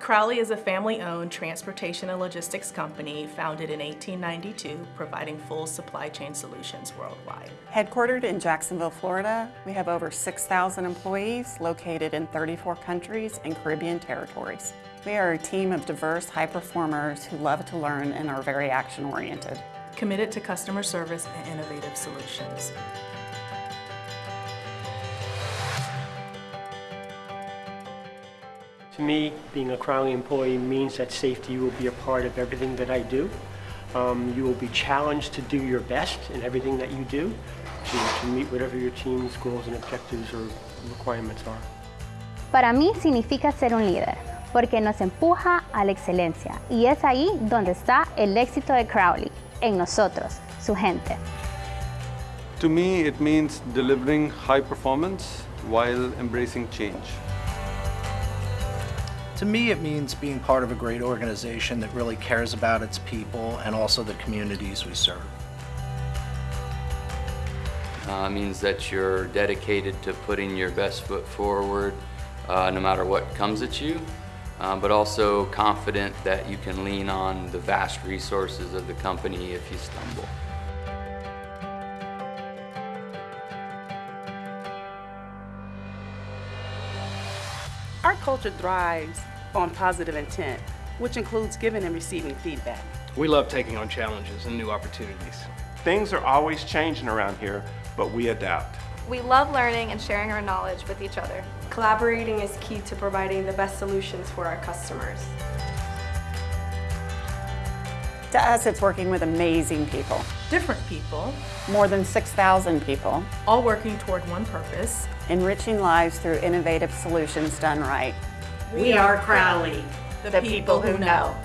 Crowley is a family-owned transportation and logistics company founded in 1892, providing full supply chain solutions worldwide. Headquartered in Jacksonville, Florida, we have over 6,000 employees located in 34 countries and Caribbean territories. We are a team of diverse high performers who love to learn and are very action-oriented. Committed to customer service and innovative solutions. To me, being a Crowley employee means that safety will be a part of everything that I do. Um, you will be challenged to do your best in everything that you do to, to meet whatever your team's goals and objectives or requirements are. Para mí significa ser un líder, porque nos empuja a la excelencia y es ahí donde está el éxito de Crowley, en nosotros, su gente. To me, it means delivering high performance while embracing change. To me, it means being part of a great organization that really cares about its people and also the communities we serve. Uh, means that you're dedicated to putting your best foot forward uh, no matter what comes at you, uh, but also confident that you can lean on the vast resources of the company if you stumble. Our culture thrives on positive intent, which includes giving and receiving feedback. We love taking on challenges and new opportunities. Things are always changing around here, but we adapt. We love learning and sharing our knowledge with each other. Collaborating is key to providing the best solutions for our customers. To us, it's working with amazing people. Different people, More than 6,000 people, all working toward one purpose. enriching lives through innovative solutions done right. We are Crowley, the people who know.